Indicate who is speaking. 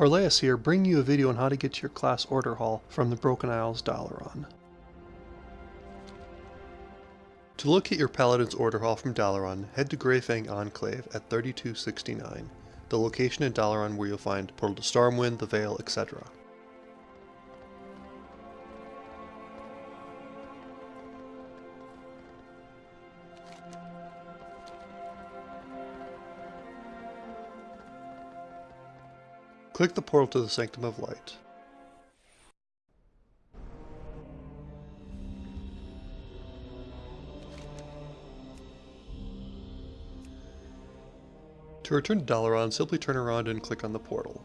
Speaker 1: Orleas here, bringing you a video on how to get to your class order hall from the Broken Isles Dalaran. To locate your Paladin's order hall from Dalaran, head to Greyfang Enclave at 3269, the location in Dalaran where you'll find Portal to Stormwind, the Vale, etc. Click the portal to the Sanctum of Light. To return to Dalaran, simply turn around and click on the portal.